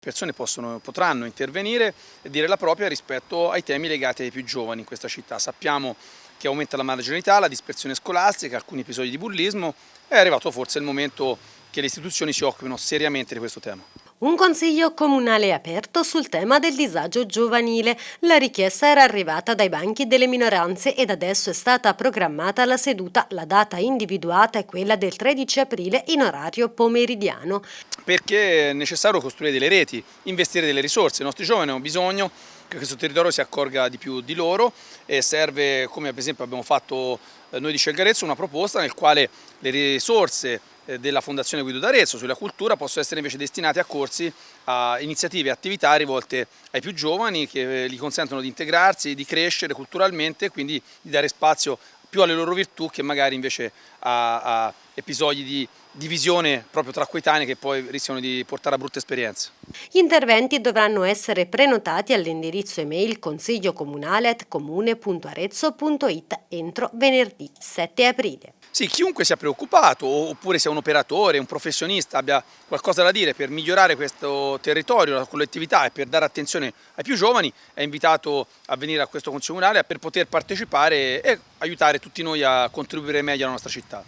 persone possono, potranno intervenire e dire la propria rispetto ai temi legati ai più giovani in questa città. Sappiamo che aumenta la marginalità, la dispersione scolastica, alcuni episodi di bullismo, è arrivato forse il momento che le istituzioni si occupino seriamente di questo tema. Un consiglio comunale aperto sul tema del disagio giovanile. La richiesta era arrivata dai banchi delle minoranze ed adesso è stata programmata la seduta. La data individuata è quella del 13 aprile in orario pomeridiano. Perché è necessario costruire delle reti, investire delle risorse. I nostri giovani hanno bisogno che questo territorio si accorga di più di loro e serve, come per esempio abbiamo fatto eh, noi di Scelgarezzo, una proposta nel quale le risorse della Fondazione Guido d'Arezzo sulla cultura possono essere invece destinate a corsi, a iniziative e attività rivolte ai più giovani che eh, gli consentono di integrarsi, di crescere culturalmente e quindi di dare spazio più alle loro virtù che magari invece a, a episodi di divisione proprio tra coetanei che poi rischiano di portare a brutte esperienze. Gli interventi dovranno essere prenotati all'indirizzo email consigliocomune.comune.arezzo.it entro venerdì 7 aprile. Sì, chiunque sia preoccupato oppure sia un operatore, un professionista, abbia qualcosa da dire per migliorare questo territorio, la collettività e per dare attenzione ai più giovani è invitato a venire a questo Consiglio Comunale per poter partecipare e aiutare tutti noi a contribuire meglio alla nostra città.